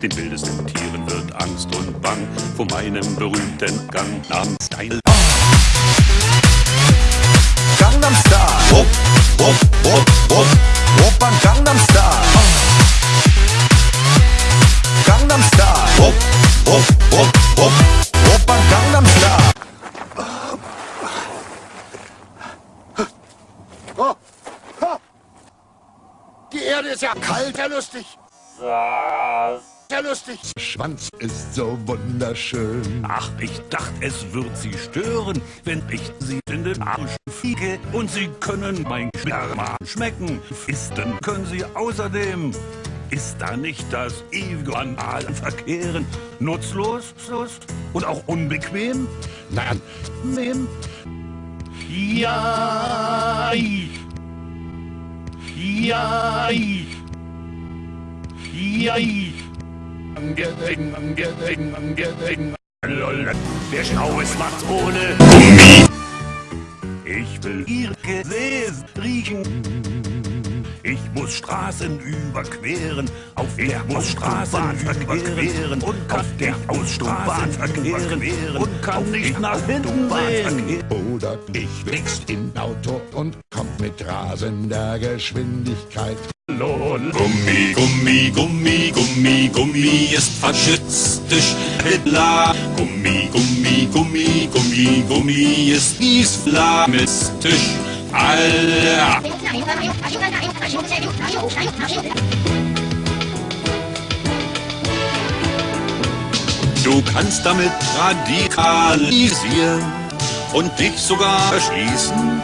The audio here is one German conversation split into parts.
Den wildesten Tieren wird Angst und Bang vor meinem berühmten Gang namens Style. Gangnam Style. Wupp, wupp, wupp, wupp. Opern Gangnam Style. Gangnam Style. Wupp, wupp, wupp, wupp. Opern Gangnam Style. Die Erde ist ja kalt, ja lustig. Ja lustig. Schwanz ist so wunderschön. Ach, ich dachte, es wird Sie stören, wenn ich Sie in den Arsch fiege. Und Sie können mein Sperma schmecken. Fisten können Sie außerdem. Ist da nicht das ewige analen Verkehren nutzlos Lust und auch unbequem? Nein, Nehm. Ja. Ja. Ja. Lol, Der Schnauz macht's ohne Gummi. Ich will ihr Gesäß riechen. Ich muss Straßen überqueren, auf der muss Straßen überqueren und auf der Ausstraßen verqueren und kann nicht nach hinten sehen. oder ich wächst in Auto und kommt mit rasender Geschwindigkeit. Lohn. Gummi, Gummi, Gummi, Gummi, Gummi ist faschistisch. Hitler. Gummi, Gummi, Gummi, Gummi, Gummi ist islamistisch. Alter. Du kannst damit radikalisieren und dich sogar erschießen.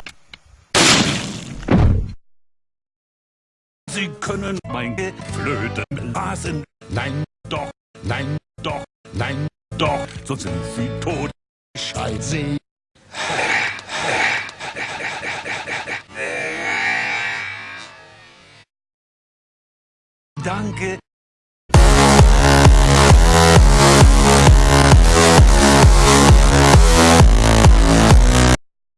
Sie können meine Flöten blasen. Nein, Doch, nein, doch, nein, doch, so sind sie tot. Scheiße. Danke,